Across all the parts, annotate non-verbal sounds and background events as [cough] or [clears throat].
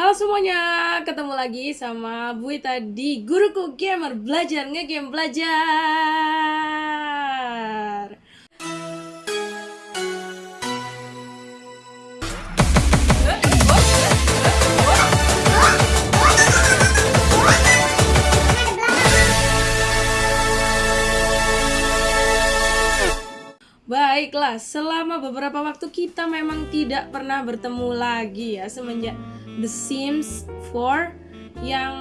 Halo semuanya, ketemu lagi sama Bu Ita di Guruku Gamer Belajar Ngegame Belajar. Baiklah, selama beberapa waktu kita memang tidak pernah bertemu lagi ya Semenjak The Sims 4 yang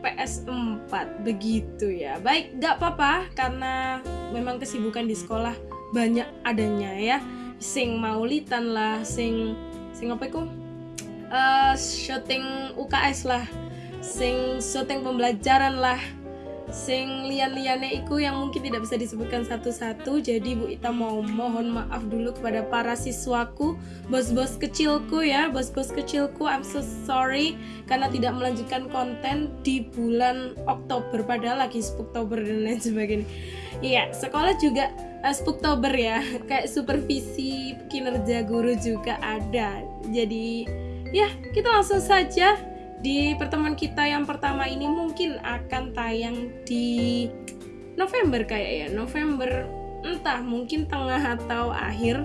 PS4 begitu ya. Baik, gak apa-apa karena memang kesibukan di sekolah banyak adanya ya. Sing maulitan lah, sing sing apa itu? Uh, syuting UKS lah. Sing syuting pembelajaran lah sing lian-liane iku yang mungkin tidak bisa disebutkan satu-satu. Jadi Bu Ita mau mohon maaf dulu kepada para siswaku bos-bos kecilku ya. Bos-bos kecilku I'm so sorry karena tidak melanjutkan konten di bulan Oktober. Padahal lagi Spooktober dan lain sebagainya. Iya sekolah juga uh, Spooktober ya. [laughs] Kayak supervisi kinerja guru juga ada. Jadi ya kita langsung saja di pertemuan kita yang pertama ini mungkin akan tayang di November kayak ya. November entah mungkin tengah atau akhir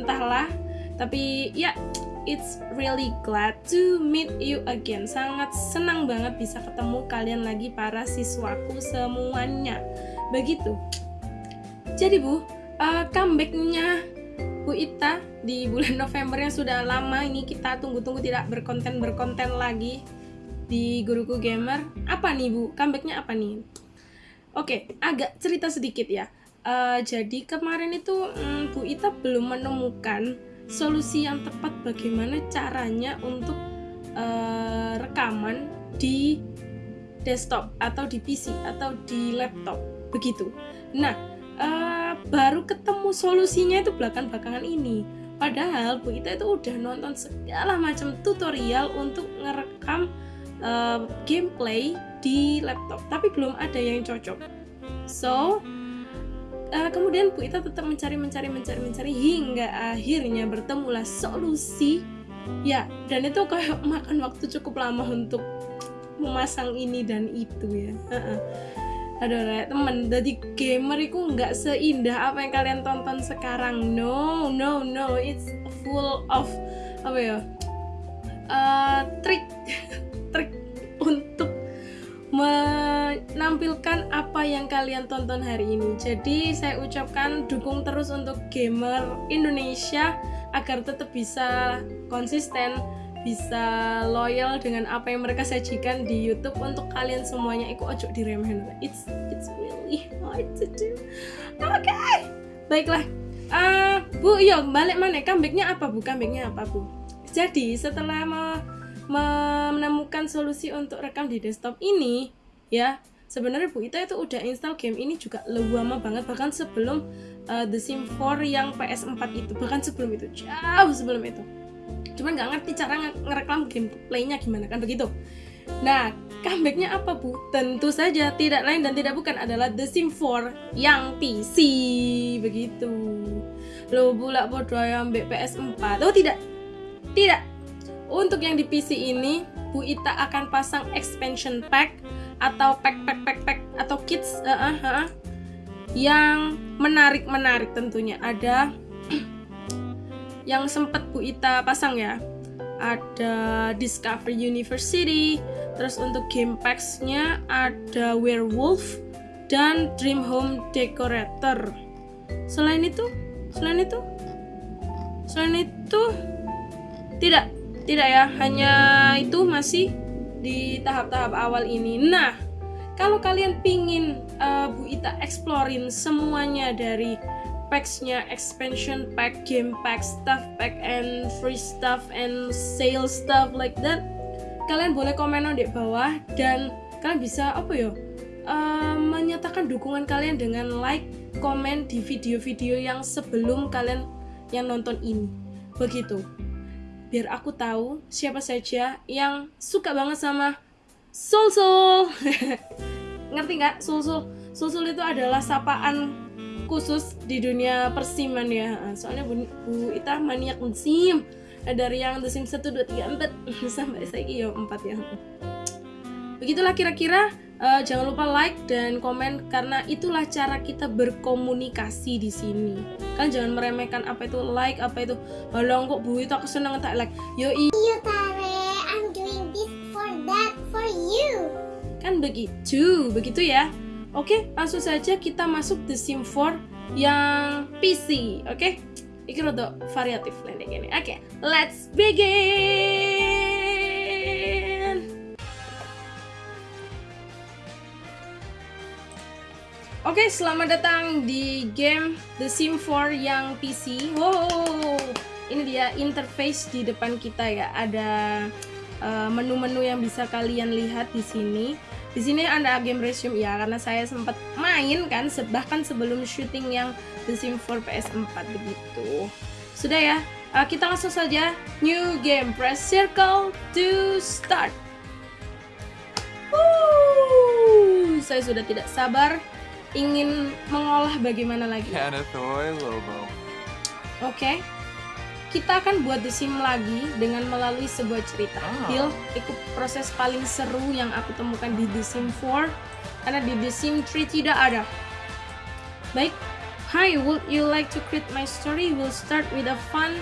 entahlah. Tapi ya it's really glad to meet you again. Sangat senang banget bisa ketemu kalian lagi para siswaku semuanya. Begitu. Jadi bu uh, comebacknya Bu Ita di bulan [laughs] November yang sudah lama ini kita tunggu-tunggu tidak berkonten berkonten lagi di Guruku Gamer. Apa nih Bu? Comebacknya apa nih? Oke, agak cerita sedikit ya. Uh, jadi kemarin itu um, Bu Ita belum menemukan solusi yang tepat bagaimana caranya untuk uh, rekaman di desktop atau di PC atau di laptop begitu. Nah, uh, baru ketemu solusinya itu belakang-belakangan ini. Padahal Bu Ita itu udah nonton segala macam tutorial untuk ngerekam uh, gameplay di laptop, tapi belum ada yang cocok. So, uh, kemudian Bu Ita tetap mencari, mencari, mencari, mencari hingga akhirnya bertemulah solusi. Ya, dan itu kayak [laughs] makan waktu cukup lama untuk memasang ini dan itu ya. Uh -uh aduh temen. Jadi gamer itu nggak seindah apa yang kalian tonton sekarang. No no no. It's full of apa ya? Uh, trik. [laughs] Trik untuk menampilkan apa yang kalian tonton hari ini. Jadi saya ucapkan dukung terus untuk gamer Indonesia agar tetap bisa konsisten bisa loyal dengan apa yang mereka sajikan di YouTube untuk kalian semuanya. Ikut ojo diremehin. It's it's really hard to do. Oke okay. baiklah. Uh, bu yo balik mana? Comebacknya apa bu? Comebacknya apa bu? Jadi setelah me menemukan solusi untuk rekam di desktop ini ya sebenarnya Bu Ita itu udah install game ini juga lama banget. Bahkan sebelum uh, The Sim 4 yang PS4 itu. Bahkan sebelum itu. Jauh sebelum itu cuman nggak ngerti cara ngereklam gameplaynya gimana kan begitu? Nah comebacknya apa bu? Tentu saja tidak lain dan tidak bukan adalah The Sim 4 yang PC begitu. Lo bulak bodoh yang BPS 4 oh tidak? Tidak. Untuk yang di PC ini Bu Ita akan pasang expansion pack atau pack pack pack pack atau kits uh, uh, uh, yang menarik menarik tentunya. Ada yang sempat Bu Ita pasang ya. Ada Discovery University terus untuk game packs-nya ada Werewolf dan Dream Home Decorator. Selain itu selain itu selain itu tidak tidak ya hanya itu masih di tahap-tahap awal ini. Nah kalau kalian pingin uh, Bu Ita explorein semuanya dari packsnya expansion pack game pack stuff pack and free stuff and sale stuff like that kalian boleh komen di bawah dan kalian bisa apa ya uh, menyatakan dukungan kalian dengan like komen di video-video yang sebelum kalian yang nonton ini. Begitu. Biar aku tahu siapa saja yang suka banget sama Soul Soul [laughs] ngerti nggak? Soul Soul Soul Soul itu adalah sapaan khusus di dunia persiman ya. Soalnya Bu, Bu Ita maniak sim dari yang The Sims 1, 2, 3, 4 sampai saya yo 4 ya. Begitulah kira-kira uh, jangan lupa like dan komen karena itulah cara kita berkomunikasi di sini. Kan jangan meremehkan apa itu like apa itu balong kok bu itu aku seneng tak like. Yo iya tare I'm doing this for that for you. Kan begitu begitu ya oke langsung saja kita masuk The Sim 4 yang PC oke okay? Iki rada variatif lene gini. Oke, okay, let's begin. Oke, okay, selamat datang di game The Sim 4 yang PC. Wow, ini dia interface di depan kita ya. Ada eh, menu-menu uh, yang bisa kalian lihat di sini. Di sini ada game resume ya, karena saya sempat main kan, bahkan sebelum syuting yang The Sims 4 PS4 begitu. Sudah ya, uh, kita langsung saja new game. Press circle to start. Woo! Saya sudah tidak sabar ingin mengolah bagaimana lagi. Oke. Okay. Kita akan buat The Sim lagi dengan melalui sebuah cerita. Deal ikut proses paling seru yang aku temukan di The Sim 4 karena di The Sim 3 tidak ada. Baik, Hi, would you like to create my story? We'll start with a fun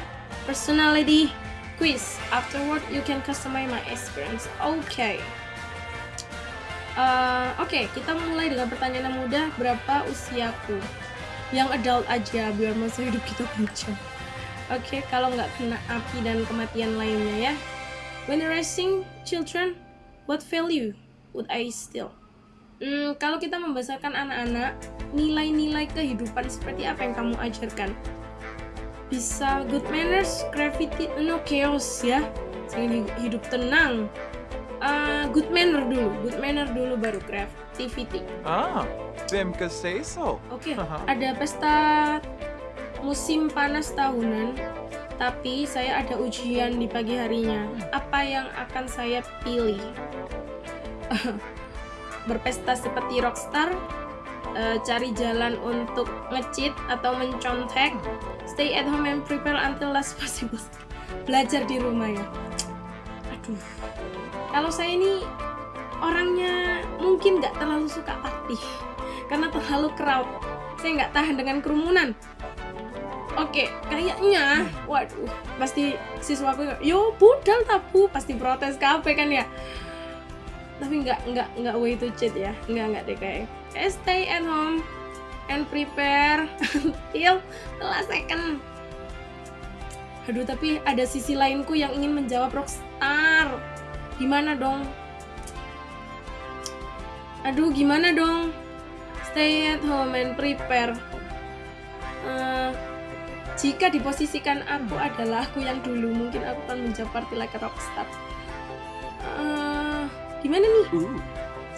personality quiz. Afterward, you can customize my experience. Oke. Okay. Uh, Oke, okay, kita mulai dengan pertanyaan yang mudah. Berapa usiaku? Yang adult aja, biar masa hidup kita panjang. Oke, okay, kalau nggak kena api dan kematian lainnya ya. When raising children, what value would I steal? Hmm, kalau kita membesarkan anak-anak, nilai-nilai kehidupan seperti apa yang kamu ajarkan? Bisa good manners, gravity, no chaos ya. Sehingga hidup tenang. Uh, good manner dulu, good manner dulu baru creativity. Ah, Bim say so. Oke, okay, [laughs] ada pesta musim panas tahunan, tapi saya ada ujian di pagi harinya. Apa yang akan saya pilih? [laughs] berpesta seperti rockstar, uh, cari jalan untuk ngecit atau mencontek, stay at home and prepare until last [laughs] possible. Belajar di rumah ya. Aduh, kalau saya ini orangnya mungkin nggak terlalu suka party karena terlalu crowd. Saya nggak tahan dengan kerumunan. Oke, kayaknya, waduh, pasti siswaku, yo budal tabu, pasti protes kafe kan ya. Tapi nggak nggak nggak way to cheat ya. Nggak nggak deh kayak stay at home and prepare [laughs] until the last second. Aduh tapi ada sisi lainku yang ingin menjawab rockstar. Gimana dong? Aduh gimana dong? Stay at home and prepare. Uh, jika diposisikan aku adalah aku yang dulu mungkin aku akan menjawab party like a rockstar uh, Gimana nih? Uh.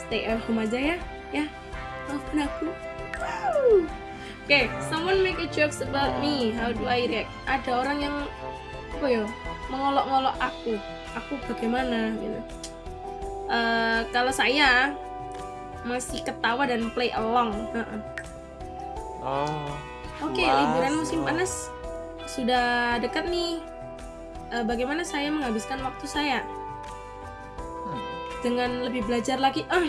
Stay at home aja ya, ya. Maafin aku. Oke, okay, someone make a jokes about me. How do I react? Ada orang yang apa ya? Mengolok-ngolok aku. Aku bagaimana gitu. Uh, kalau saya masih ketawa dan play along. Uh -uh. Oh. Oke, okay, liburan musim panas sudah dekat nih. Uh, bagaimana saya menghabiskan waktu saya? dengan lebih belajar lagi. Ah. [laughs]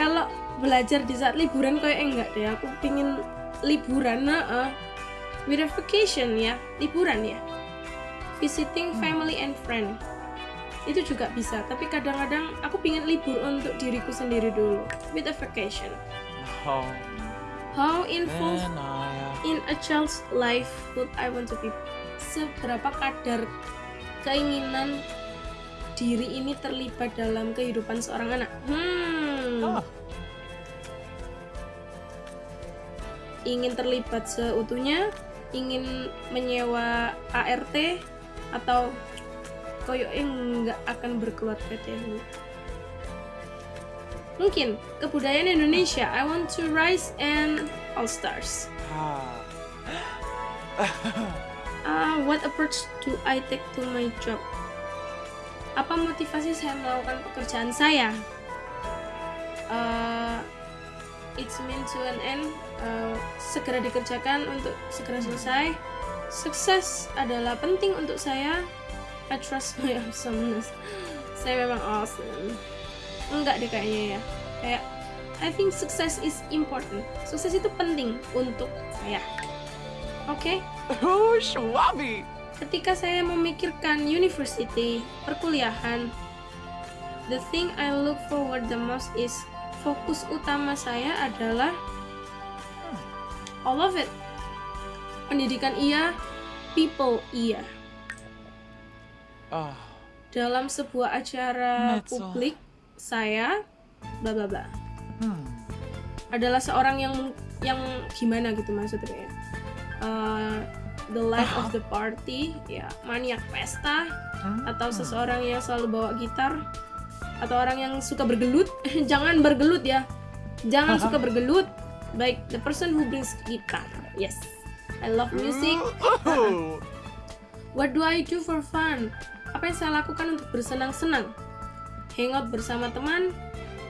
Kalau belajar di saat liburan kayak enggak deh aku pingin liburan nah uh, with a vacation ya liburan ya. Visiting hmm. family and friend. Itu juga bisa tapi kadang-kadang aku pingin libur untuk diriku sendiri dulu with a vacation. How how involved in a child's life would I want to be seberapa kadar keinginan diri ini terlibat dalam kehidupan seorang anak? Hmm. Oh. Ingin terlibat seutuhnya, ingin menyewa ART atau koyoknya nggak akan berkeluarga dahulu. Mungkin kebudayaan Indonesia. I want to rise and all stars. Ah. uh, what approach do I take to my job? apa motivasi saya melakukan pekerjaan saya uh, it's meant to an end uh, segera dikerjakan untuk segera selesai sukses adalah penting untuk saya I trust my awesomeness [laughs] saya memang awesome enggak deh kayaknya ya. Kayak I think success is important. Sukses itu penting untuk saya. Oke? Oh, Schwabi. ketika saya memikirkan university perkuliahan the thing I look forward the most is fokus utama saya adalah all of it. Pendidikan iya people iya. Oh, dalam sebuah acara publik saya bla bla bla hmm. adalah seorang yang yang gimana gitu maksudnya ya Eh, the life of the party ya maniak pesta Hmm. atau seseorang yang selalu bawa gitar atau orang yang suka bergelut [laughs] jangan bergelut ya jangan suka [laughs] bergelut baik the person who brings guitar yes I love music. [laughs] What do I do for fun? Apa yang saya lakukan untuk bersenang-senang? Hangout bersama teman,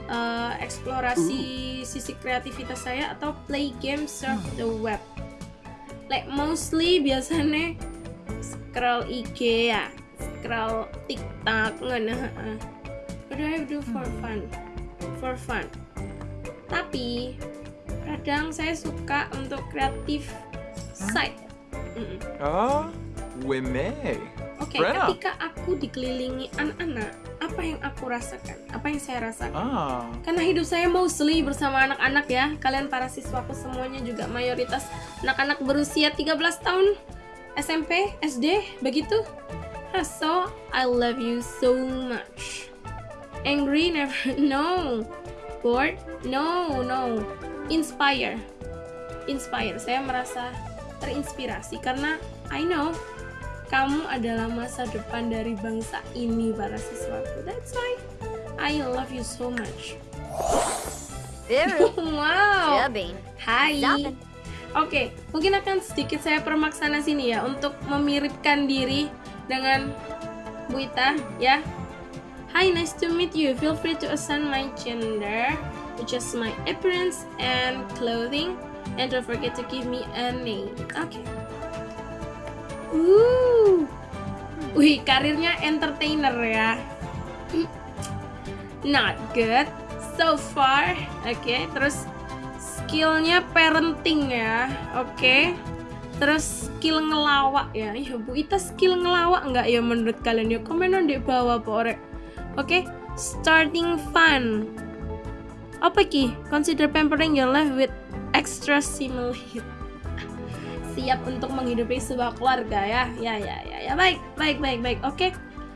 eh, eksplorasi sisi kreativitas saya, atau play game surf the web. Like mostly biasanya scroll IG ya, scroll TikTok, ngono. What do I do for fun? For fun. Tapi kadang saya suka untuk kreatif side. Mm-mm. Oh, Wime. Oke, Brenna. ketika aku dikelilingi anak-anak, apa yang aku rasakan? Apa yang saya rasakan? Ah. Karena hidup saya mostly bersama anak-anak ya. Kalian para siswaku semuanya juga mayoritas anak-anak berusia 13 tahun, SMP, SD, begitu. So, I love you so much. Angry never, [laughs] no. Bored, no, no. Inspire, inspire. Saya merasa terinspirasi karena I know kamu adalah masa depan dari bangsa ini para siswaku. That's why I love you so much. [laughs] Wow. Hai. Oke, mungkin akan sedikit saya permaksana sini ya untuk memiripkan diri dengan Bu Ita ya. Hi, nice to meet you. Feel free to assign my gender, which is my appearance and clothing, and don't forget to give me a name. Oke. Uh. Wih, karirnya entertainer ya. Not good so far. Oke, terus skillnya parenting ya. Oke. Terus skill ngelawak ya. Iya, Bu Ita skill ngelawak nggak ya menurut kalian ya? Komen di bawah Pak Oke, starting fun. Apa ki? Consider pampering your life with extra stimulate. Siap untuk menghidupi sebuah keluarga ya. Ya ya ya ya. Baik, baik, baik, baik. Oke.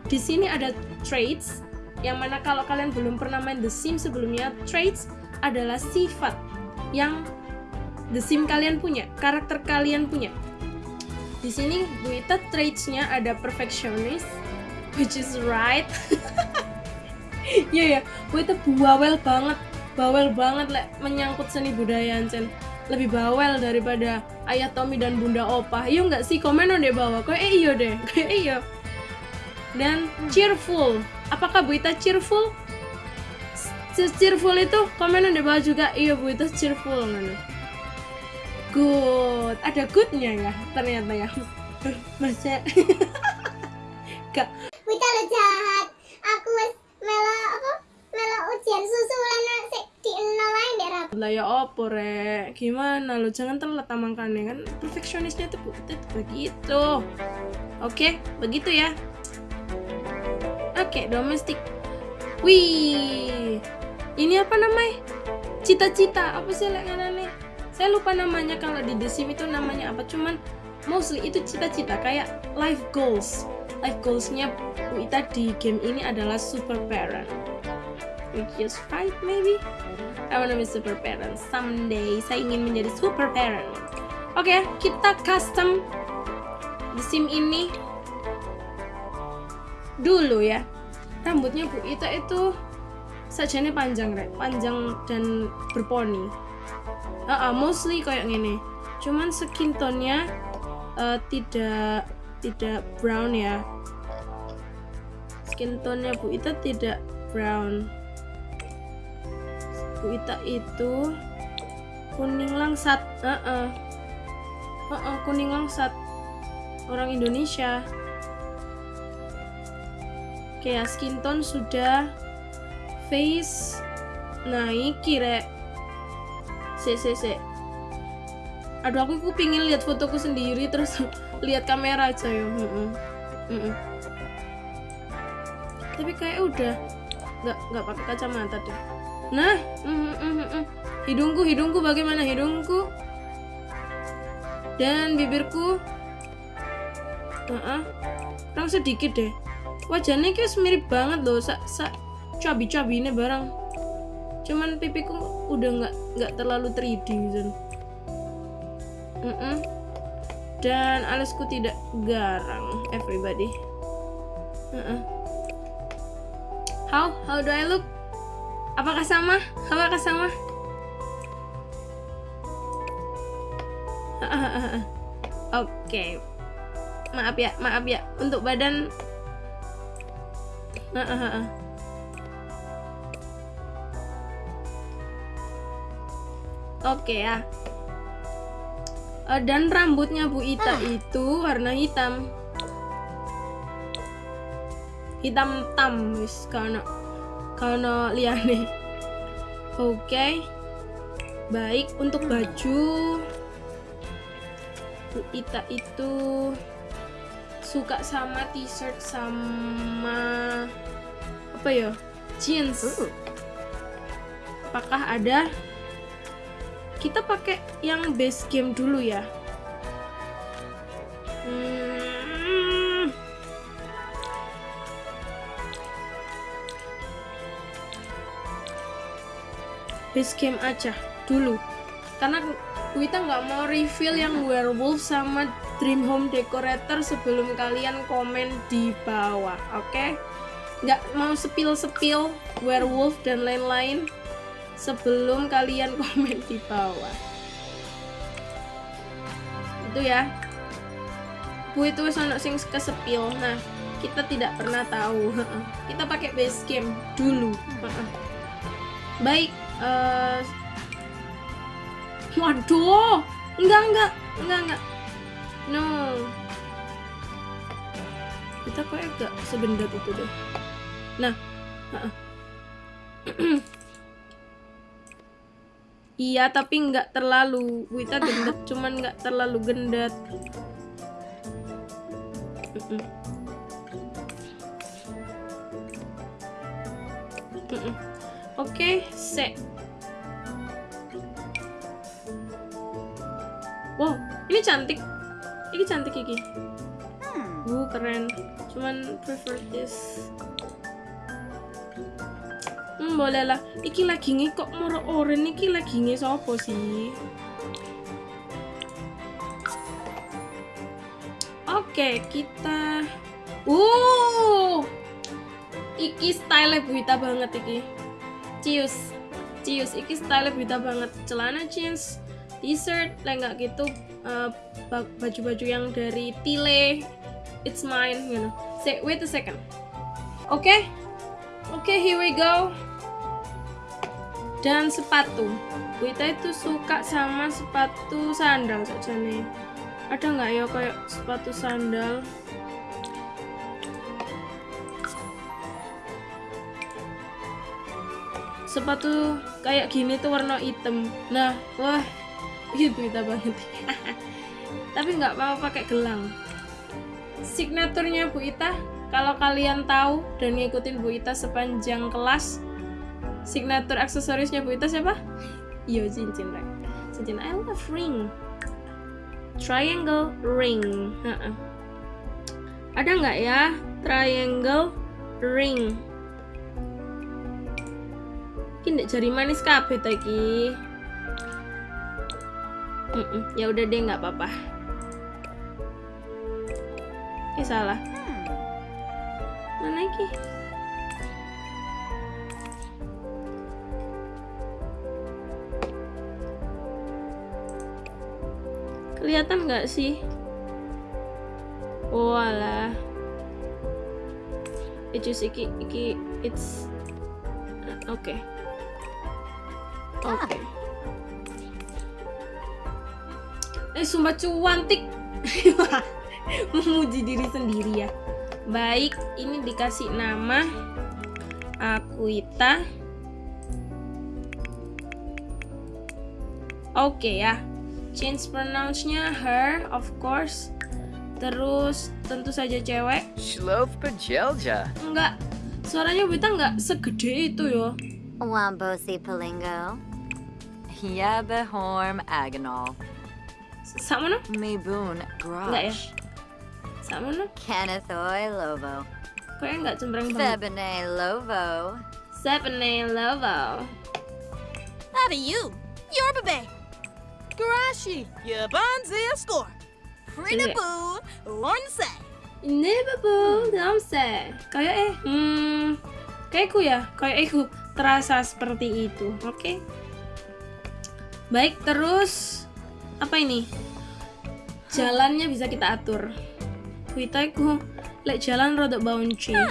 Di sini ada traits yang mana kalau kalian belum pernah main The Sims sebelumnya, traits adalah sifat yang The Sim kalian punya, karakter kalian punya. Di sini Bu Ita traits-nya ada perfectionist, which is right. [laughs] Iya ya, Bu Ita bawel banget, bawel banget lek menyangkut seni budaya Ancen. Lebih bawel daripada ayah Tommy dan bunda Opa. Iya nggak sih? Komen dong deh bawah. Kayak eh iya deh, [laughs] kayak iya. Dan cheerful. Apakah Bu Ita cheerful? Cheerful itu komen di bawah juga. Iya Bu Ita cheerful ngono. Good. Ada goodnya ya ternyata ya. [laughs] Masa [laughs] Gak Wita lo jahat. Aku melo apa? Melo ujian susulan sik di nol ae ndek rap. lah ya opo rek? Gimana lo? Jangan telat tamangkannya kan? Perfeksionisnya tuh, itu begitu. Oke begitu ya. Oke domestik. Wih ini apa namanya? Cita-cita. Apa sih lek nih saya lupa namanya kalau di The Sim itu namanya apa. Cuman mostly itu cita-cita. Kayak life goals. Life goalsnya Bu Ita di game ini adalah super parent which is right maybe I wanna be super parent someday. Saya ingin menjadi super parent. Oke, kita custom di sim ini dulu ya. Rambutnya Bu Ita itu sajane panjang, Rek. Panjang dan berponi. Ah, ah, mostly kayak gini. Cuman skin tone-nya eh, tidak tidak brown ya. Skin tone-nya Bu Ita tidak brown. Bu Ita itu kuning langsat, Heeh. Heeh, kuning langsat. orang Indonesia oke ya skin tone sudah face naik kira se se se aduh aku, aku pingin lihat fotoku sendiri terus [laughs] lihat kamera aja ya Mm-mm. Mm-mm. tapi kayak udah nggak nggak pakai kacamata deh nah mm, mm, mm, mm. hidungku hidungku bagaimana hidungku dan bibirku Heeh. kurang sedikit deh wajahnya kayak mirip banget loh sa, sa cabi cabi ini barang cuman pipiku udah nggak nggak terlalu 3D gitu Mm-mm. dan alisku tidak garang everybody Heeh. how how do I look apakah sama? Apakah sama? [laughs] Oke. Maaf ya maaf ya. Untuk badan. [laughs] Oke ya. Eh, dan rambutnya Bu Ita itu warna hitam. Hitam tam wis karena karena liane. Oke. Baik untuk baju. Bu Ita itu suka sama t-shirt sama apa ya? Jeans. Apakah ada? Kita pakai yang base game dulu ya base game aja dulu. Karena kita nggak mau reveal yang werewolf sama dream home decorator sebelum kalian komen di bawah oke? Nggak mau spill werewolf dan lain-lain sebelum kalian [laughs] komen di bawah. Itu ya. Bu itu wis ono sing kesepil. Nah kita tidak pernah tahu kita pakai base game dulu baik eh waduh enggak enggak enggak enggak no kita kok agak sebendat itu deh nah [clears throat] Iya, tapi nggak terlalu. Wita gendet, cuman nggak terlalu gendet. Mm-mm. Mm-mm. Oke, se. Wow, ini cantik. Ini cantik iki. Uh, keren. Cuman prefer this. Hmm, boleh lah. Iki lagi nge kok moro oren iki lagi nge sopo sih? Oke, kita Uh. Iki style Buita banget iki. Cius. Cius iki style Buita banget. Celana jeans, t-shirt, lenggak gitu eh, ba- baju-baju yang dari Tile. It's mine, you know. Say, wait a second. Oke. Oke, here we go. Dan sepatu. Wita itu suka sama sepatu sandal saja nih. Ada nggak ya kayak sepatu sandal? Sepatu kayak gini tuh warna hitam. Nah, wah, itu Wita banget. [laughs] Tapi nggak mau pakai gelang. Signaturnya Bu Ita, kalau kalian tahu dan ngikutin Bu Ita sepanjang kelas, signatur aksesorisnya Bu Ita siapa? [laughs] Iya cincin right. Cincin I love ring. Triangle ring. Ada nggak ya triangle ring? Ini ndek jari manis kabeh ta iki. Mm-mm, Ya udah deh nggak apa-apa. Eh salah. Mana iki? Kelihatan nggak sih? Oh alah. Itu iki iki it's oke. Oke. Eh sumpah cuantik. [laughs] memuji diri sendiri ya baik ini dikasih nama Akuita oke ya change pronounce-nya her of course terus tentu saja cewek Shlof Pajelja. enggak suaranya Wita enggak segede itu yo Wambosi Palingo. Yabahorm Agonal. sama no Mabun enggak ya Grosh. sama no Kennethoy Lovo. kayaknya enggak cemberang banget Febene Lovo. Seven level How do you? Yorbabe. Garashi. Yabanzi score. Frida Iya. Boon. Lonsai. Never Hmm. belum say. Kayak eh, hmm, kayakku ya, kayak aku terasa seperti itu. Oke. Baik, terus apa ini? Jalannya bisa kita atur. Kita iku lek jalan rodok bouncy. [laughs]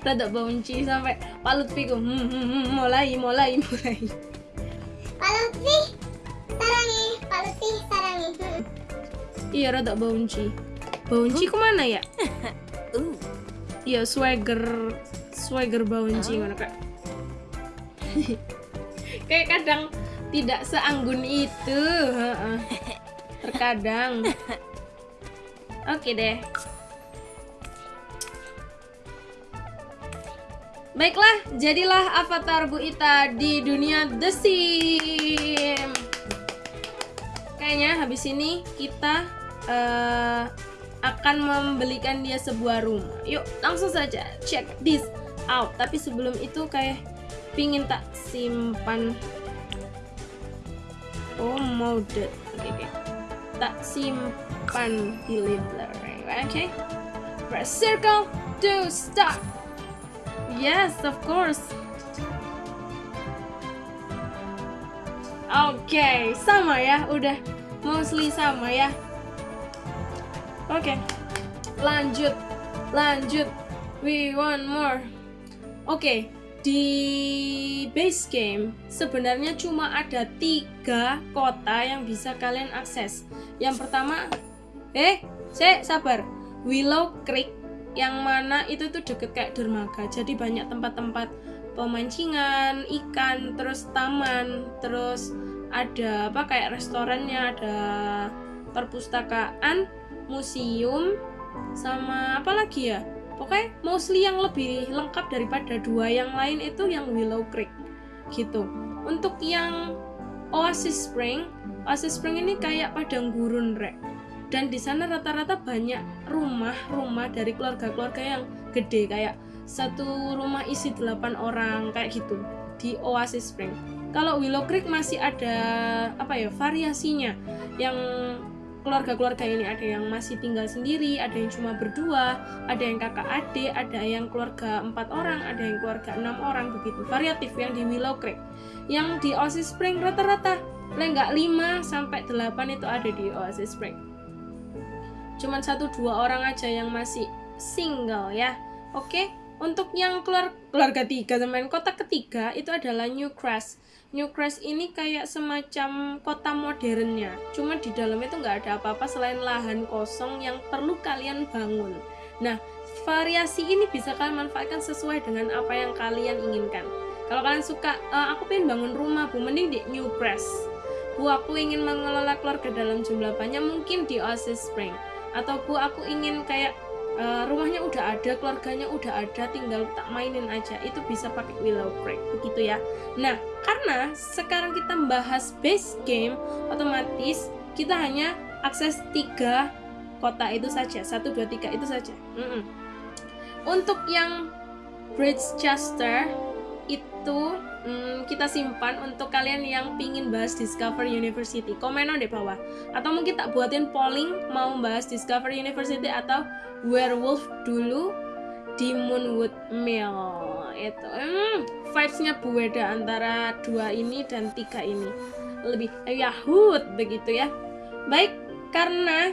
Rodok bouncy sampai Pak Lutfi ku hmm, hmm, hmm, mulai mulai mulai. Pak Lutfi sarangi Pak Lutfi sarangi Hmm. [laughs] Iya rodok bouncy. Bouncy ke mana ya? Ooh. [laughs] Iya swagger swagger bouncy ngono kak. Kayak kadang tidak seanggun itu. Terkadang. Oke deh. Baiklah, jadilah avatar Bu Ita di dunia The Sim. Kayaknya habis ini kita eh, akan membelikan dia sebuah rumah. Yuk, langsung saja check this out. Tapi sebelum itu kayak pingin tak simpan. Oh, modded. Oke, oke. Tak simpan di library. Oke. Press circle to start. Yes, of course. Oke, sama ya, udah mostly sama ya. Oke, lanjut, lanjut. We want more. Oke, di base game sebenarnya cuma ada tiga kota yang bisa kalian akses. Yang pertama, eh, saya sabar. Willow Creek yang mana itu tuh deket kayak dermaga. Jadi banyak tempat-tempat pemancingan ikan, terus taman, terus ada apa kayak restorannya, ada perpustakaan, museum, sama apa lagi ya? Pokoknya mostly yang lebih lengkap daripada dua yang lain itu yang Willow Creek gitu. Untuk yang Oasis Spring, Oasis Spring ini kayak padang gurun rek. Dan di sana rata-rata banyak rumah-rumah dari keluarga-keluarga yang gede kayak satu rumah isi 8 orang kayak gitu di Oasis Spring. Kalau Willow Creek masih ada apa ya variasinya yang keluarga-keluarga ini ada yang masih tinggal sendiri, ada yang cuma berdua, ada yang kakak adik, ada yang keluarga empat orang, ada yang keluarga enam orang begitu variatif yang di Willow Creek. Yang di Oasis Spring rata-rata nggak 5 sampai 8 itu ada di Oasis Spring. Cuman satu dua orang aja yang masih single ya. Oke, untuk yang keluar keluarga tiga teman kota ketiga itu adalah New Crest. New Crest ini kayak semacam kota modernnya. Cuma di dalam itu nggak ada apa-apa selain lahan kosong yang perlu kalian bangun. Nah, variasi ini bisa kalian manfaatkan sesuai dengan apa yang kalian inginkan. Kalau kalian suka, "Eh, aku pengen bangun rumah, bu, mending di New Crest. Bu, aku ingin mengelola keluarga dalam jumlah banyak, mungkin di Oasis Spring. Atau bu, aku ingin kayak eh, rumahnya udah ada, keluarganya udah ada, tinggal tak mainin aja. Itu bisa pakai Willow Creek, begitu ya. Nah, karena sekarang kita membahas base game, otomatis kita hanya akses tiga kota itu saja, satu dua tiga itu saja. Mm-mm. Untuk yang Bridgechester itu mm, kita simpan untuk kalian yang pingin bahas Discover University. Komen di bawah. Atau mungkin tak buatin polling mau bahas Discover University atau Werewolf dulu di Moonwood Mill itu hmm, vibesnya beda antara dua ini dan tiga ini lebih yahut begitu ya baik karena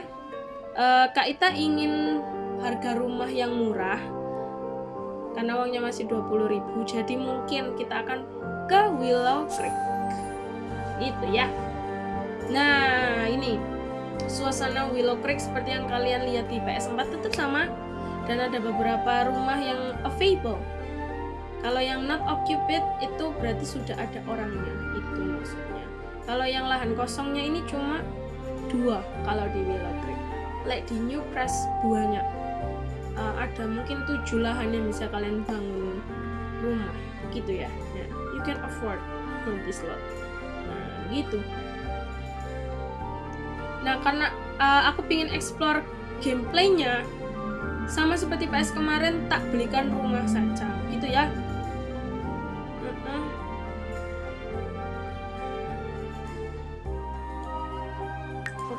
eh, Kak Ita ingin harga rumah yang murah karena uangnya masih 20.000 jadi mungkin kita akan ke Willow Creek itu ya nah ini suasana Willow Creek seperti yang kalian lihat di PS4 tetap sama dan ada beberapa rumah yang available. Kalau yang not occupied itu berarti sudah ada orangnya, itu maksudnya. Kalau yang lahan kosongnya ini cuma dua kalau di Willow Creek. Like di New Press banyak. Uh, ada mungkin tujuh lahan yang bisa kalian bangun rumah, gitu ya. Can afford this lot. Nah, gitu. Nah, karena uh, aku pingin explore gameplaynya sama seperti PS kemarin tak belikan rumah saja. Gitu ya.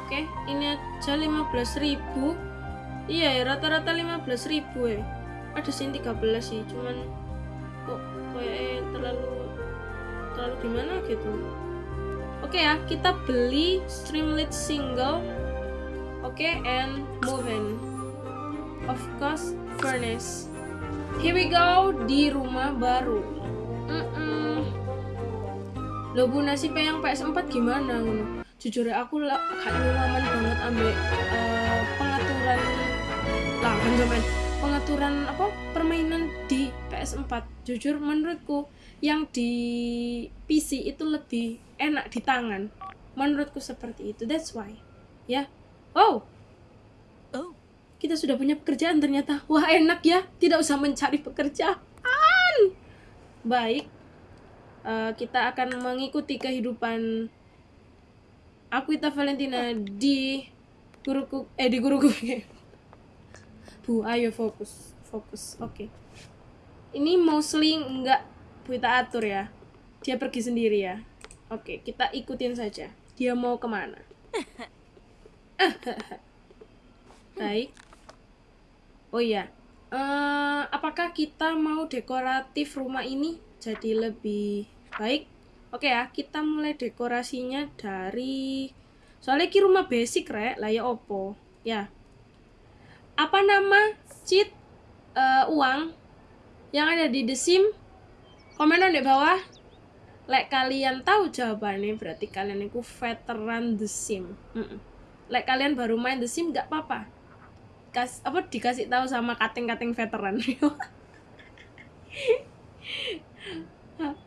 Oke ini aja 15.000 iya ya rata-rata 15.000 ya ada sih 13 sih cuman kok kayak terlalu terlalu gimana gitu? Oke ya kita beli Streamlit single oke and move in of course furnace. Here we go di rumah baru. Mm-mm. Loh bu nasibnya yang PS4 gimana? Jujur ya, aku lah gak nyaman banget ambil eh, pengaturan lah kan pengaturan apa? Permainan di PS4 jujur menurutku yang di PC itu lebih enak di tangan. Menurutku seperti itu. That's why. Ya. Oh. Oh. kita sudah punya pekerjaan ternyata. Wah enak ya. Tidak usah mencari pekerjaan. Baik. Eh, kita akan mengikuti kehidupan Aquita Valentina di guruku eh di guruku. [laughs] Bu ayo fokus. Fokus. Oke. Ini mostly enggak kita atur ya. Dia pergi sendiri ya. Oke kita ikutin saja. Dia mau ke mana? [laughs] Baik. Oh iya. Eh, apakah kita mau dekoratif rumah ini jadi lebih baik? Oke ya kita mulai dekorasinya dari soalnya ki rumah basic rek. Lah ya opo? Ya. Apa nama cheat eh, uang yang ada di The Sim komenan di bawah Lek kalian tahu jawabannya berarti kalian itu veteran The Sim. Mm-mm. Lek kalian baru main The Sim nggak apa-apa. Kas apa dikasih tahu sama kating-kating veteran. [laughs]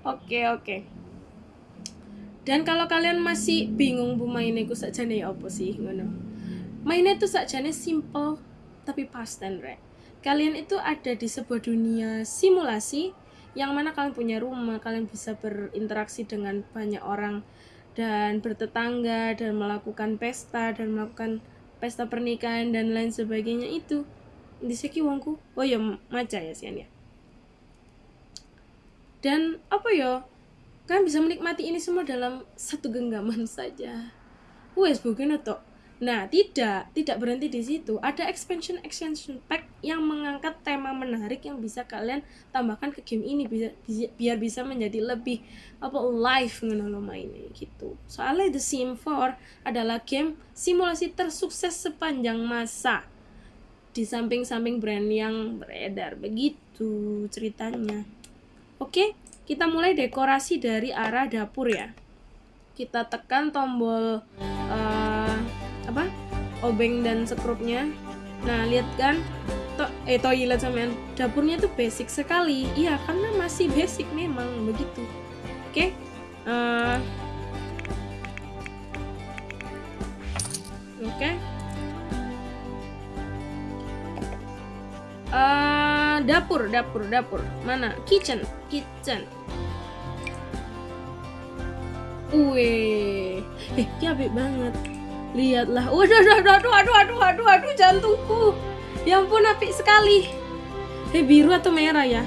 Oke oke. Dan kalau kalian masih bingung bu mainnya ku sakjane ya apa sih ngono. Mainnya tuh sakjane simple tapi pasten rek. Kalian itu ada di sebuah dunia simulasi yang mana kalian punya rumah, kalian bisa berinteraksi dengan banyak orang dan bertetangga dan melakukan pesta dan melakukan pesta pernikahan dan lain sebagainya itu. Di seki wongku. Oh ya maca ya sian ya. Dan apa ya? Kalian bisa menikmati ini semua dalam satu genggaman saja. Wes bukan atau Nah, tidak, tidak berhenti di situ. Ada expansion expansion pack yang mengangkat tema menarik yang bisa kalian tambahkan ke game ini bisa- biar bisa menjadi lebih apa live ngono mainnya gitu. Soalnya The Sim 4 adalah game simulasi tersukses sepanjang masa. Di samping-samping brand yang beredar begitu ceritanya. Oke, kita mulai dekorasi dari arah dapur ya. Kita tekan tombol apa obeng dan sekrupnya nah lihat kan? To eh toilet sampean dapurnya tuh basic sekali. Iya karena masih basic memang begitu. Oke Eh, oke. Eh, dapur dapur dapur. Mana? Kitchen kitchen. Wih, eh, apik banget lihatlah. Waduh aduh aduh aduh aduh aduh aduh aduh jantungku. Ya ampun apik sekali. Eh biru atau merah ya?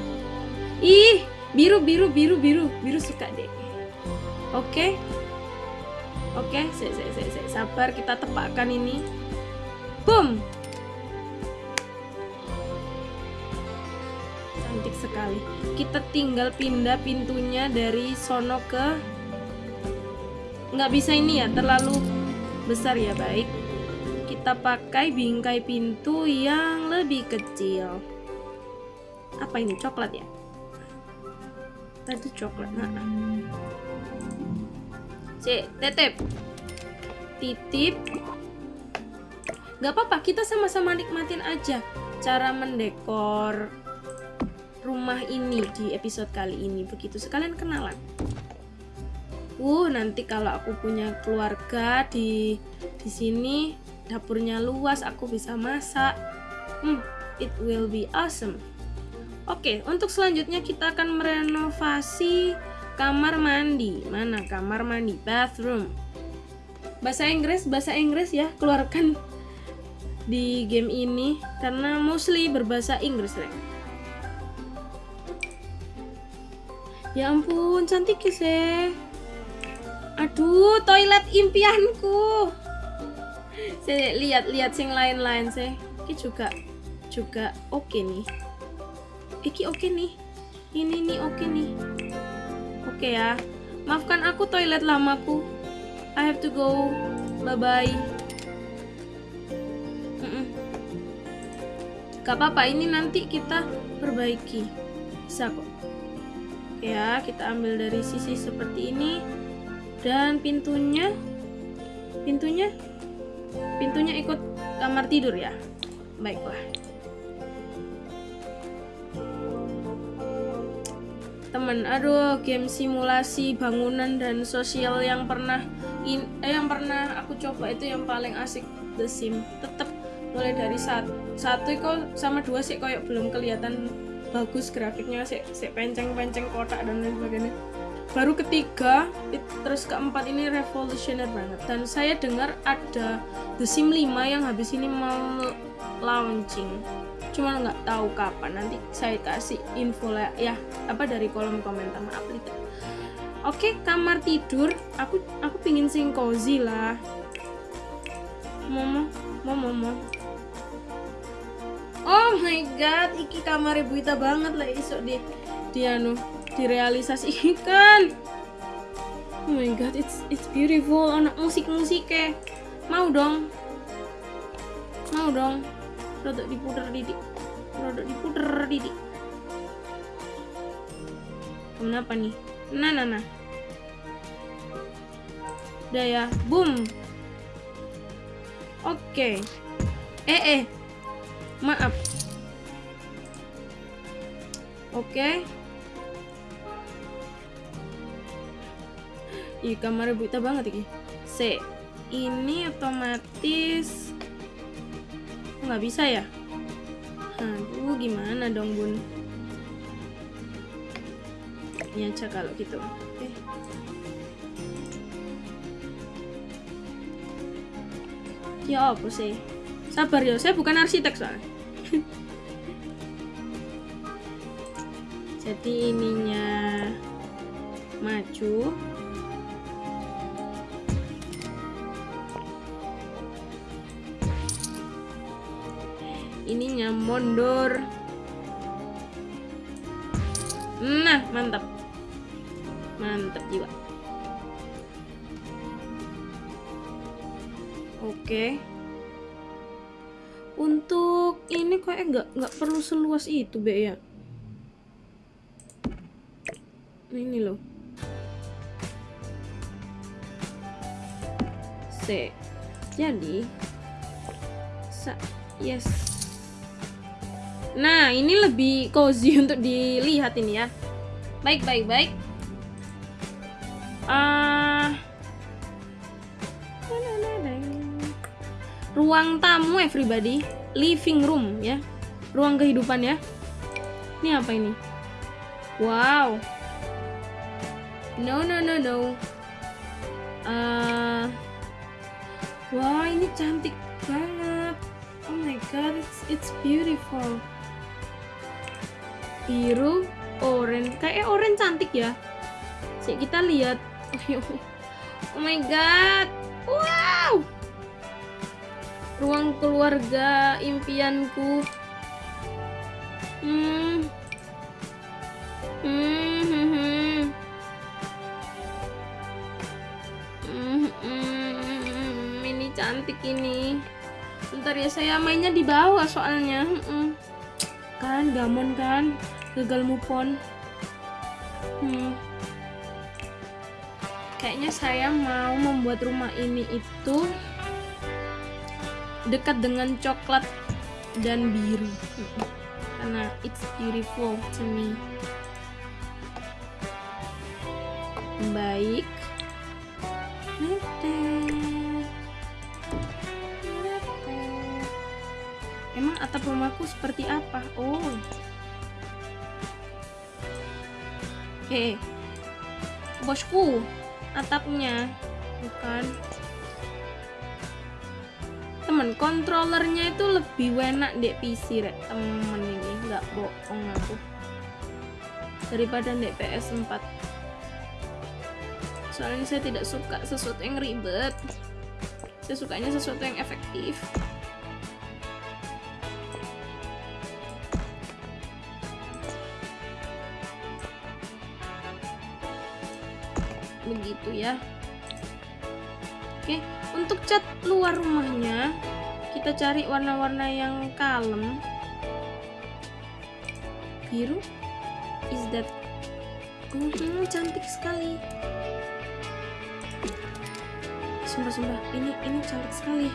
Ih biru biru biru biru. Biru suka deh oke. Oke se se se se sabar kita tepakkan ini. Boom. Cantik sekali. Kita tinggal pindah pintunya dari sono ke nggak bisa ini ya terlalu besar ya baik kita pakai bingkai pintu yang lebih kecil apa ini coklat ya tadi coklat nah. si titip titip Gak apa-apa, kita sama-sama nikmatin aja cara mendekor rumah ini di episode kali ini. Begitu sekalian kenalan. Uh, nanti kalau aku punya keluarga di di sini dapurnya luas, aku bisa masak. Hmm, it will be awesome. Oke, untuk selanjutnya kita akan merenovasi kamar mandi. Mana kamar mandi? Bathroom. Bahasa Inggris, bahasa Inggris ya, keluarkan di game ini karena mostly berbahasa Inggris. Ya ampun, cantik ya, sih. Aduh, toilet impianku. Saya lihat-lihat sing lain-lain sih. Ini juga juga oke nih. Iki oke nih. Ini nih oke nih. Oke ya. Maafkan aku toilet lamaku. I have to go. Bye bye. Gak apa-apa, ini nanti kita perbaiki. Bisa kok. Ya, kita ambil dari sisi seperti ini. Dan pintunya pintunya pintunya ikut kamar tidur ya. Baiklah. temen aduh game simulasi bangunan dan sosial yang pernah in, eh, yang pernah aku coba itu yang paling asik The Sim tetap mulai dari satu satu kok sama dua sih kayak belum kelihatan bagus grafiknya sih sih penceng-penceng kotak dan lain sebagainya baru ketiga terus keempat ini revolusioner banget. Dan saya dengar ada The Sim 5 yang habis ini mau launching cuma nggak tahu kapan. Nanti saya kasih info lah ya apa dari kolom komentar. Maaf Lita. Oke kamar tidur. Aku aku pingin sing cozy lah. Momo momo momo. Oh my god iki kamar ibu banget lah isok di di anu direalisasikan. Oh my god it's it's beautiful. Anak musik musik ke mau dong. Mau dong. Rodok diputer didik rodok diputer didik kenapa nih? Nah nah nah udah ya boom. Oke. Eh eh. Maaf. Oke Ih, kamarnya buta banget ini. C. Ini otomatis nggak bisa ya? Aduh gimana dong bun? Ini aja kalau gitu. Oke. Ya apa sih? Sabar ya saya bukan arsitek soalnya. [laughs] Jadi ininya maju ininya mundur. Nah mantap. Mantap jiwa. Oke. Untuk ini kok nggak nggak perlu seluas itu be ya. Ini loh. C jadi sa yes Nah, ini lebih cozy [laughs] untuk dilihat ini ya. Baik, baik, baik. Uh, ruang tamu everybody, living room ya. Ruang kehidupan ya. Ini apa ini? Wow. No, no, no, no. Uh, wah, ini cantik banget. Oh my god, it's it's beautiful biru orange. Kayak orange cantik ya. Sih kita lihat. Oh my god. Wow. Ruang keluarga impianku. Hmm. Hmm hmm hmm. Cantik ini. Bentar ya saya mainnya di bawah soalnya. Hmm gamon kan? Gagal move on. Hmm. kayaknya saya mau membuat rumah ini itu dekat dengan coklat dan biru. Karena it's beautiful to me. Baik atap rumahku seperti apa? Oh. Oke. Bosku atapnya. Bukan. Temen kontrolernya itu lebih enak di PC rek. Temen ini nggak bohong aku. Daripada di PS4 soalnya saya tidak suka sesuatu yang ribet. Saya sukanya sesuatu yang efektif begitu ya. Oke untuk cat luar rumahnya kita cari warna-warna yang kalem. Biru? Is that hmm, cantik sekali. Sumpah-sumpah ini ini cantik sekali.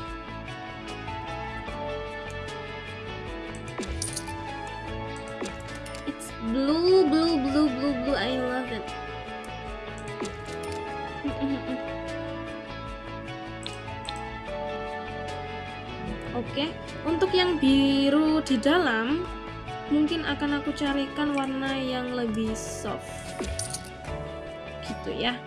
It's blue blue untuk yang biru di dalam mungkin akan aku carikan warna yang lebih soft. Gitu ya.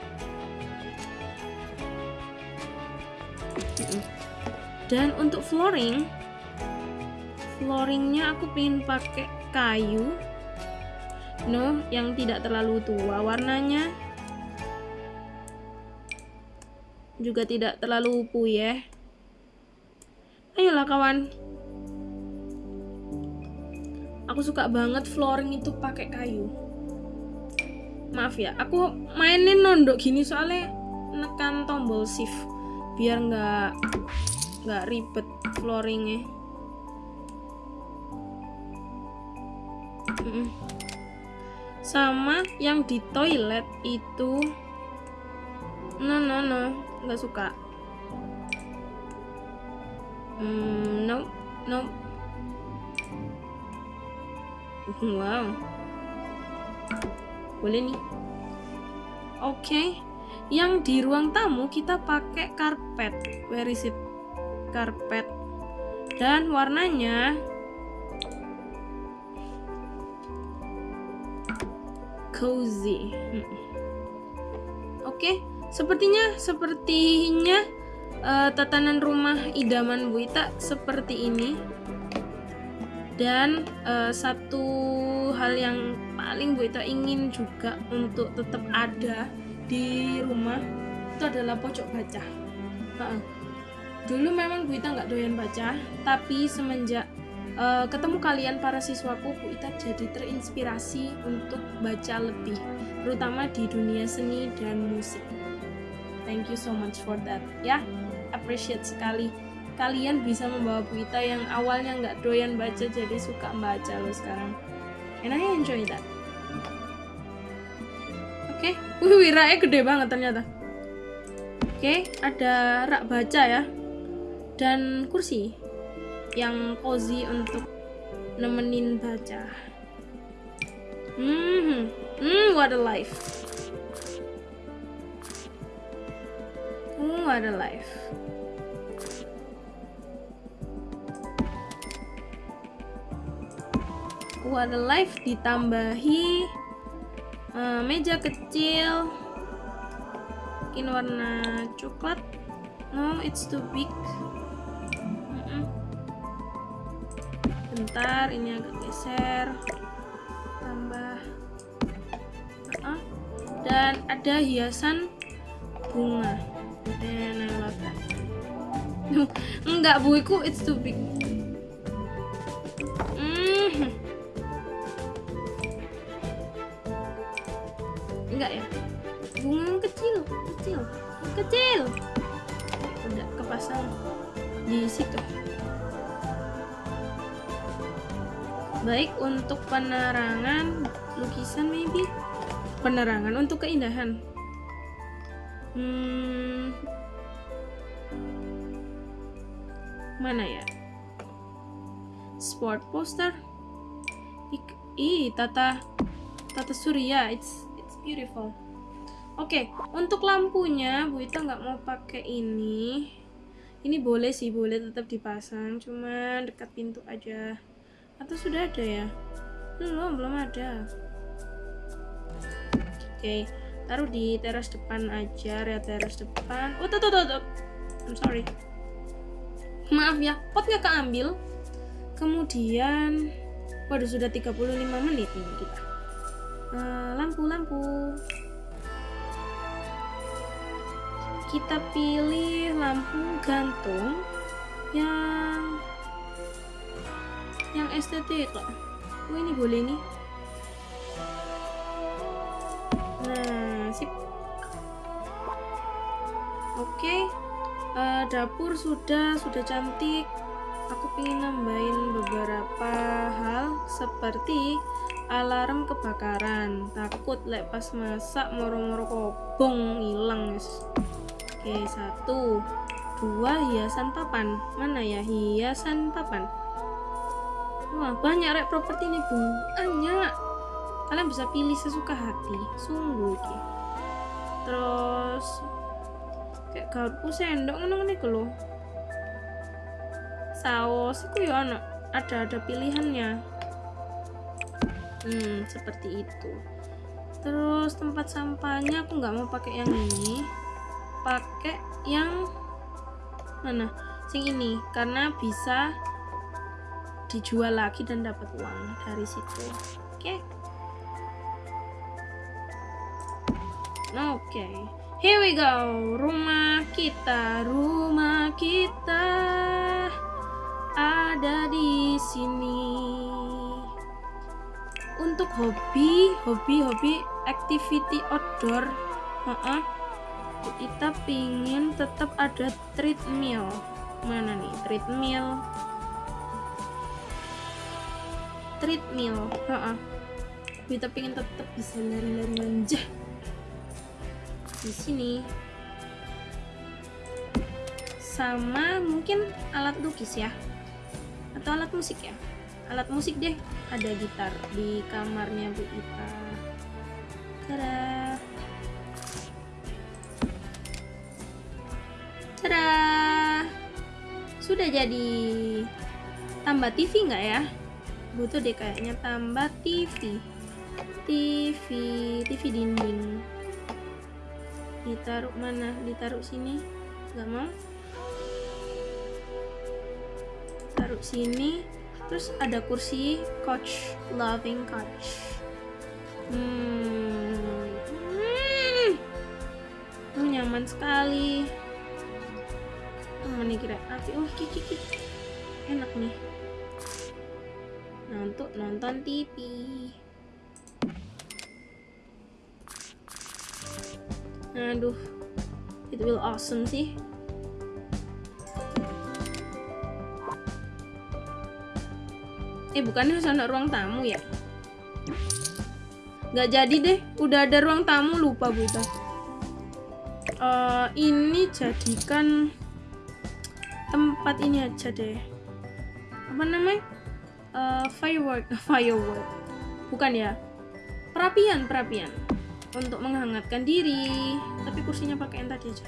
Dan untuk flooring, flooringnya aku pengen pakai kayu. No, yang tidak terlalu tua warnanya. Juga tidak terlalu puyeh. Ayolah kawan. Aku suka banget flooring itu pakai kayu. Maaf ya, aku mainin nondok gini soalnya nekan tombol shift biar nggak nggak ribet flooringnya. Sama yang di toilet itu, no no no, nggak suka. Hmm, no, no. [laughs] Wow. Boleh nih. Oke. Yang di ruang tamu kita pakai karpet. Where is it? Karpet. Dan warnanya cozy. Hmm. Oke, sepertinya sepertinya eh, tatanan rumah idaman Bu Ita seperti ini. Dan eh, satu hal yang paling Bu Ita ingin juga untuk tetap ada di rumah itu adalah pojok baca. Ha-ha. Dulu memang Bu Ita nggak doyan baca, tapi semenjak eh, ketemu kalian para siswaku, Bu Ita jadi terinspirasi untuk baca lebih, terutama di dunia seni dan musik. Thank you so much for that, ya. Appreciate sekali kalian bisa membawa Bu Ita yang awalnya nggak doyan baca jadi suka baca loh sekarang. And I enjoy that. Oke, wih wiranya gede banget ternyata. Oke, ada rak baca ya. Dan kursi yang cozy untuk nemenin baca. Hmm, hmm, what a life. Hmm, what a life. A life ditambahi eh, meja kecil mungkin warna coklat no it's too big Mm-mm. bentar ini agak geser tambah Uh-uh. dan ada hiasan bunga that [laughs] enggak buiku it's too big Mhm. Enggak ya? Bunga yang kecil kecil kecil. Udah kepasang di situ. Baik untuk penerangan lukisan maybe? Penerangan untuk keindahan. Hmm. mana ya? Sport poster. Ih tata tata surya. It's beautiful. Oke untuk lampunya Bu Ita nggak mau pakai ini. Ini boleh sih boleh tetap dipasang cuman dekat pintu aja. Atau sudah ada ya? Belum belum ada. Oke taruh di teras depan aja ya teras depan. Oh tuh tuh tuh, tuh. I'm sorry. Maaf ya potnya keambil? Kemudian waduh sudah 35 menit ini kita Eh, lampu lampu. Kita pilih lampu gantung yang yang estetik kok. Oh ini boleh nih. Nah sip. Oke Eh, dapur sudah sudah cantik. Aku ingin nambahin beberapa hal seperti alarm kebakaran. Takut lek pas masak moro-moro kobong hilang guys oke satu dua hiasan papan. Mana ya? Hiasan papan. Wah banyak rek properti nih bu. Banyak. Kalian bisa pilih sesuka hati. Sungguh iki terus kayak garpu sendok ngono ngene iku lho. Saus itu ya ada ada pilihannya hmm seperti itu. Terus tempat sampahnya aku nggak mau pakai yang ini. Pakai yang mana? Sing ini karena bisa dijual lagi dan dapat uang dari situ. Oke. Oke. Here we go. Rumah kita rumah kita ada di sini untuk hobi hobi hobi activity outdoor. Heeh. kita pingin tetap ada treadmill. Mana nih? Treadmill. Treadmill. Heeh. kita pingin tetap bisa lari-lari manja di sini. Sama mungkin alat lukis ya? Atau alat musik ya alat musik deh. Ada gitar di kamarnya Bu Ita tada tada sudah jadi. Tambah TV nggak ya? Butuh deh kayaknya tambah TV TV TV dinding. Ditaruh mana? Ditaruh sini. Nggak mau? Taruh sini terus ada kursi couch loving couch hmm, hmm. Nyaman sekali. Mana kira. Api oh kiki kiki enak nih. Nah untuk nonton TV aduh it will awesome sih eh bukannya harus ada ruang tamu ya? Nggak jadi deh udah ada ruang tamu lupa bu. Eh, ini jadikan tempat ini aja deh. Apa namanya? Eh, firework [laughs] firework. Bukan ya? Perapian perapian. Untuk menghangatkan diri. Tapi kursinya pakai yang tadi aja.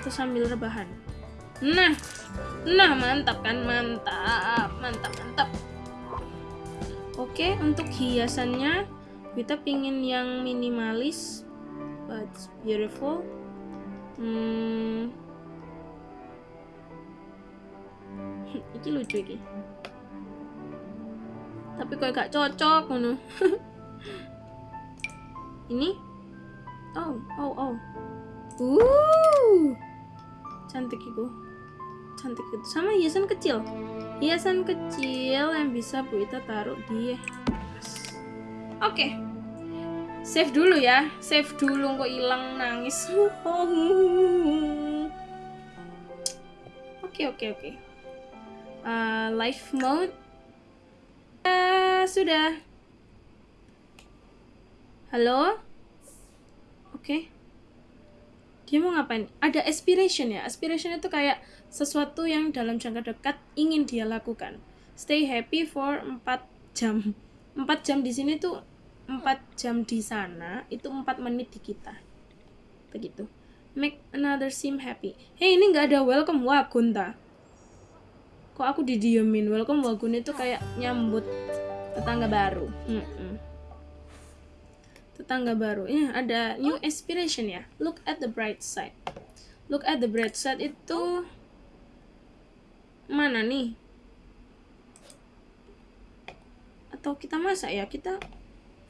Terus sambil rebahan. Nah nah mantap kan? Mantap mantap mantap oke untuk hiasannya kita pingin yang minimalis but beautiful. Hmm. [laughs] Iki lucu iki tapi kok gak cocok ngono. [laughs] Ini? Oh oh oh. Uh. Cantik itu cantik itu sama hiasan kecil hiasan kecil yang bisa Bu Ita taruh di tas. Oke. Save dulu ya. Save dulu kok hilang nangis. Oke oke oke. Eh, live mode. Ah, sudah. Halo? Oke. Dia mau ngapain? Ada aspiration ya? Aspiration itu kayak sesuatu yang dalam jangka dekat ingin dia lakukan. Stay happy for 4 jam. 4 jam di sini tuh 4 jam di sana, itu 4 menit di kita. Begitu. Make another sim happy. Hey, ini nggak ada welcome wagon ta? Kok aku didiemin? Welcome wagon itu kayak nyambut tetangga baru. Mm-mm. Tetangga baru. Ya, ada new inspiration ya. Look at the bright side. Look at the bright side itu mana nih? Atau kita masak ya? Kita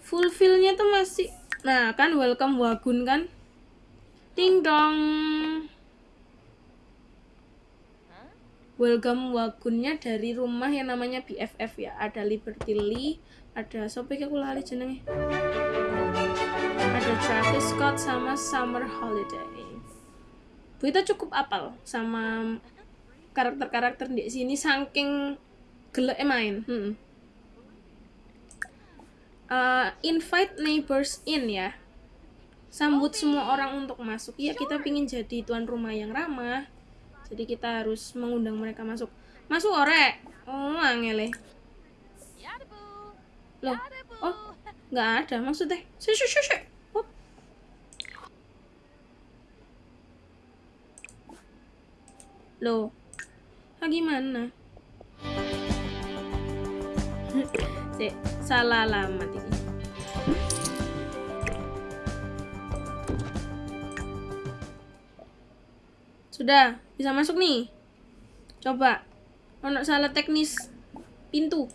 fulfillnya tuh masih nah kan welcome wagun kan? Ding dong. Welcome wagunnya dari rumah yang namanya BFF ya. Ada Liberty Lee ada sopo iki aku lali jenenge ada Travis Scott sama Summer Holiday kita cukup apal sama karakter-karakter di sini saking gelek main. Hmm. Uh, invite neighbors in ya. Sambut semua orang untuk masuk. Ya kita pingin jadi tuan rumah yang ramah. Jadi kita harus mengundang mereka masuk. Masuk ore. Oh angele. Loh. oh nggak ada maksudnya. Sih sih sih oh. loh ah, gimana salah alamat ini Sudah, bisa masuk nih. Coba. Ono salah teknis pintu.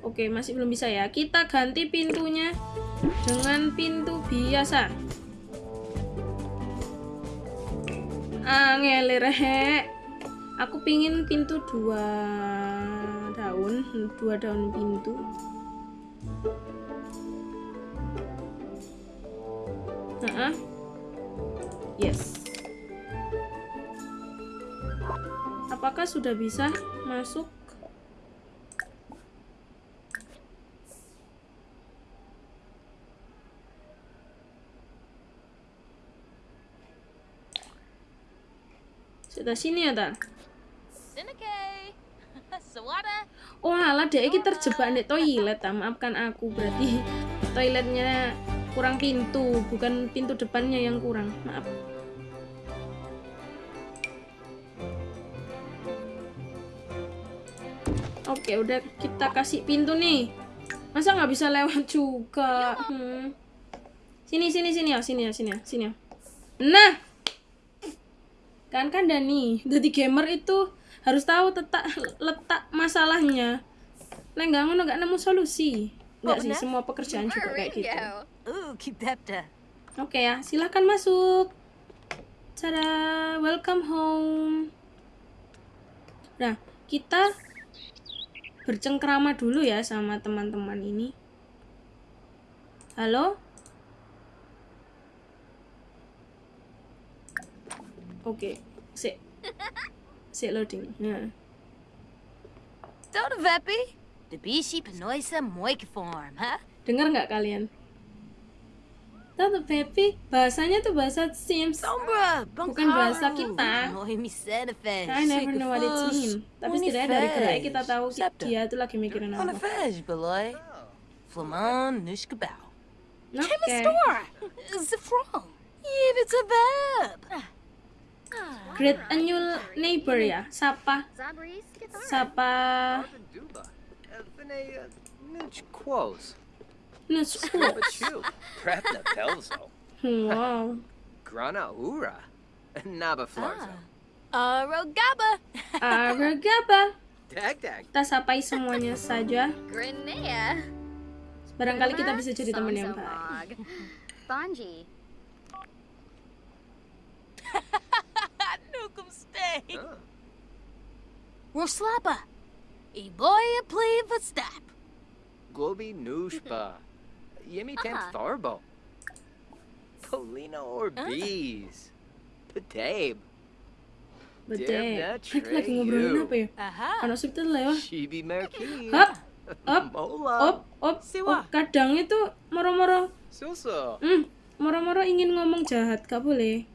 Oke, masih belum bisa ya. Kita ganti pintunya dengan pintu biasa. Angelir he. Aku pingin pintu dua daun, dua daun pintu. Heeh. Yes. Apakah sudah bisa masuk? Sini ya, ta? [laughs] Oh alah dek iki terjebak di toilet ta. Maafkan aku berarti toiletnya kurang pintu, bukan pintu depannya yang kurang. Maaf. Oke, udah kita kasih pintu nih. Masa nggak bisa lewat juga? Hmm. Sini, sini, sini ya, sini ya, sini ya, sini ya. Nah, kan kan Dani, jadi gamer itu harus tahu letak letak masalahnya. Lah nggak ngono nggak nemu solusi. Nggak sih, semua pekerjaan juga kayak gitu. Oke ya, silahkan masuk. Tada, welcome home. Nah, kita bercengkrama dulu ya sama teman-teman ini. Halo? Oke, sik. Sik loading. Nah. Don't veppy. The bishi penoisa moikiform, huh? Dengar nggak kalian? Tante Pepi, bahasanya tuh bahasa Sims. Bukan bahasa kita. I never know what it means. Tapi setidaknya dari geraknya kita tahu dia tuh lagi mikirin apa. Flamon. Oke. Zafron. Yeah, it's a verb. Great a new neighbor ya. Sapa, sapa. Nuch. Wow. Grana Ura. Naba Flarzo. Arogaba. Dag Dag. Kita sapai semuanya saja. Barangkali kita bisa jadi teman yang baik. Bonji. Stay. Huh. Roslapa. E boy a play for step. Globi Nushba. Yemi [laughs] Tam Ah. Tharbo. Polina Orbeez. Patabe. That [laughs] Mereka lagi ngobrolin you. apa ya? Ono subtitle lewat. Shibi Merkin. Hop, op, Mola. op, op, Siwa. op. Kadang itu moro-moro Suso. Hmm, moro-moro ingin ngomong jahat gak boleh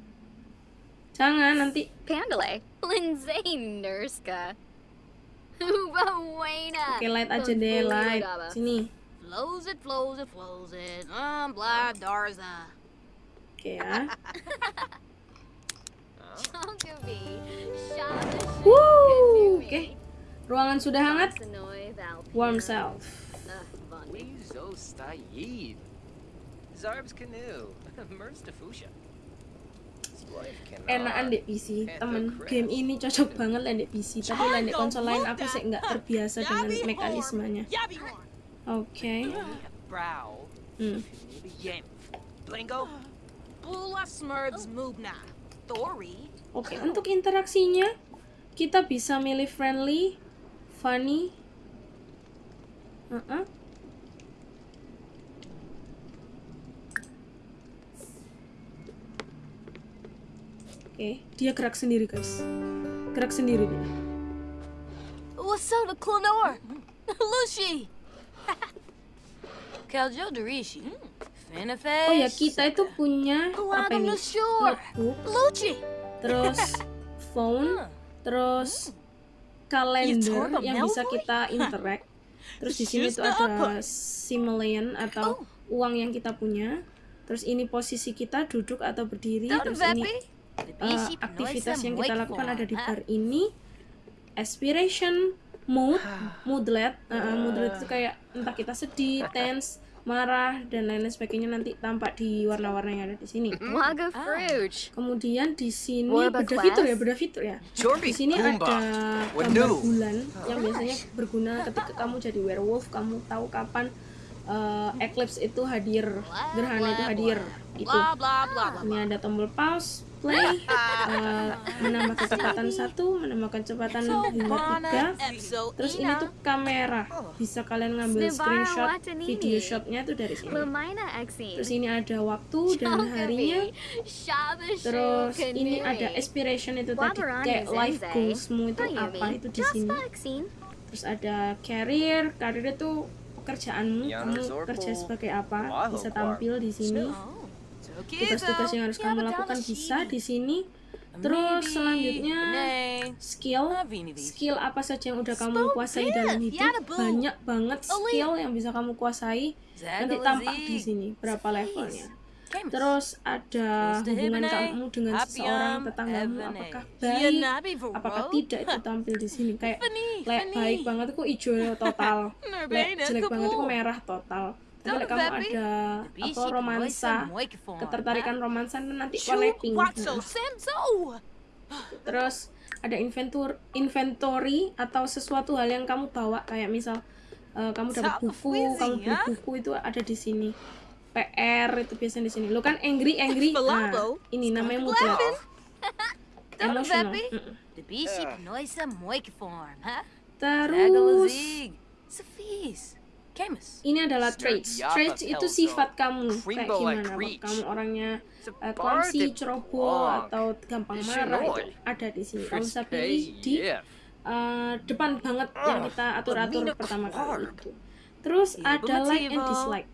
jangan nanti. Pandale. Lindsay [laughs] Nurska. Uba Wayna. oke light aja deh light. sini. Flows it, flows it, flows it. Um, blah, Darza. oke ya. [laughs] Woo, oke. ruangan sudah hangat. warm self. Wezo Zarb's canoe. [laughs] Merz Defusha. Enakan di PC temen game ini cocok banget lah di PC tapi lah di konsol lain aku sih nggak terbiasa dengan mekanismenya. Oke. Hmm. Oke untuk interaksinya kita bisa milih friendly funny. Uh-uh. Oke, dia gerak sendiri guys. Gerak sendiri dia. What's up, Clonor? Lucy. [laughs] Kaljo Dorishi. Finneface. Oh ya kita itu punya apa ini? Notebook, terus [laughs] phone, terus kalender yang bisa kita [laughs] interact. Terus di sini tuh ada simoleon atau uang yang kita punya. Terus ini posisi kita duduk atau berdiri. Terus ini uh, aktivitas yang kita lakukan ada di bar ini. Aspiration, mood, moodlet, uh, moodlet itu kayak entah kita sedih, tense, marah dan lain-lain sebagainya nanti tampak di warna-warna yang ada di sini. Kemudian di sini beda fitur ya, beda fitur ya. Di sini ada gambar bulan yang biasanya berguna ketika kamu jadi werewolf, kamu tahu kapan uh, eclipse itu hadir, gerhana itu hadir. Itu. Ini ada tombol pause, play, [laughs] uh, menambah kecepatan satu, menambah kecepatan hingga tiga. Terus ini tuh kamera, bisa kalian ngambil Snibara screenshot Watanini. video shotnya tuh dari sini. Exine. Terus ini ada waktu dan harinya. Terus ini ada aspiration itu tadi kayak life goalsmu itu apa itu di sini. Terus ada career, career itu pekerjaanmu, kamu kerja sebagai apa, bisa tampil di sini. Tugas-tugas yang harus kamu lakukan bisa di sini. Terus selanjutnya skill, skill apa saja yang udah kamu kuasai dalam hidup, banyak banget skill yang bisa kamu kuasai. Nanti tampak di sini berapa levelnya. Terus ada hubungan kamu dengan seseorang tetanggamu apakah baik, apakah tidak itu tampil di sini? Kayak lek baik banget itu hijau total, [laughs] lek jelek banget itu merah total. Tapi lek kamu ada apa romansa, ketertarikan romansa itu nanti warna pink. Nah, Terus ada inventur inventory atau sesuatu hal yang kamu bawa kayak misal eh, kamu dapat buku, kamu beli buku itu ada di sini. PR itu biasanya di sini. Lo kan angry angry. [laughs] Nah, ini namanya. [laughs] Emotional. Huh? Terus Ini adalah traits. Traits itu sifat kamu kayak gimana? Apa Creech. kamu orangnya uh, clumsy, ceroboh atau gampang marah itu ada di sini. Kamu bisa pilih di uh, depan banget yang kita atur-atur pertama kali itu. Terus ada like and dislike.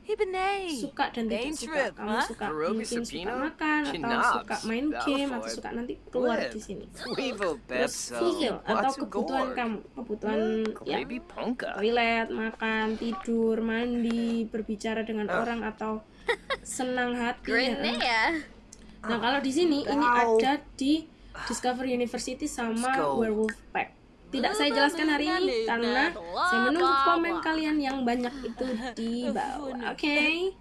Suka dan tidak suka. Kamu suka mungkin suka makan atau suka main game atau suka nanti keluar di sini. Terus fulfill atau kebutuhan kamu, kebutuhan ya Baby Ponka. toilet, makan, tidur, mandi, berbicara dengan orang atau senang hati. ya. Grenea. Nah kalau di sini ini ada di Discover University sama. Werewolf Pack. Tidak saya jelaskan hari ini karena saya menunggu komen kalian yang banyak itu di bawah. Oke.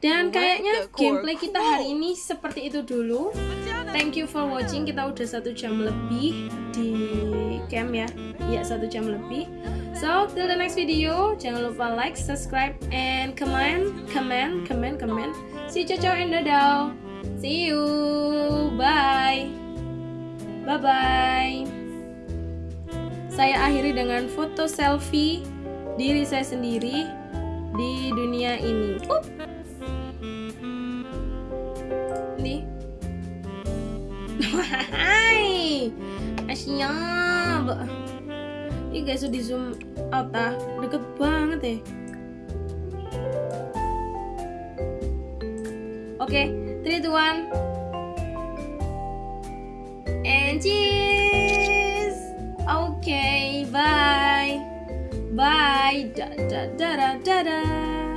Dan kayaknya gameplay kita hari ini seperti itu dulu. Thank you for watching. Kita udah satu jam lebih di camp ya. Ya satu jam lebih. So till the next video, jangan lupa like, subscribe, and comment, comment, comment, comment. See you, ciao, and dadah. See you. Bye. Bye bye. Saya akhiri dengan foto selfie diri saya sendiri di dunia ini. Up. Nih. [laughs] Hai. Asyap. Ini guys di zoom out ah. Deket banget ya. Oke, 3 2 1 and cheese. Oke, bye. Bye. Da da da da. da.